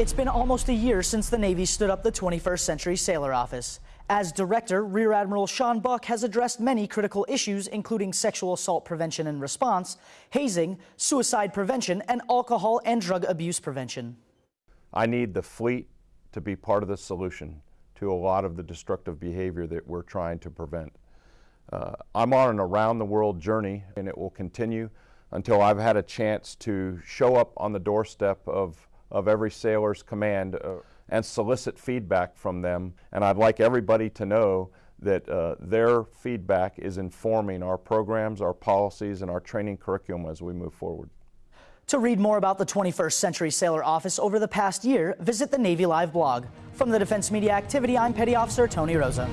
It's been almost a year since the Navy stood up the 21st Century Sailor Office. As director, Rear Admiral Sean Buck has addressed many critical issues, including sexual assault prevention and response, hazing, suicide prevention, and alcohol and drug abuse prevention. I need the fleet to be part of the solution to a lot of the destructive behavior that we're trying to prevent. Uh, I'm on an around the world journey and it will continue until I've had a chance to show up on the doorstep of of every sailor's command uh, and solicit feedback from them. And I'd like everybody to know that uh, their feedback is informing our programs, our policies, and our training curriculum as we move forward. To read more about the 21st Century Sailor Office over the past year, visit the Navy Live blog. From the Defense Media Activity, I'm Petty Officer Tony Rosa.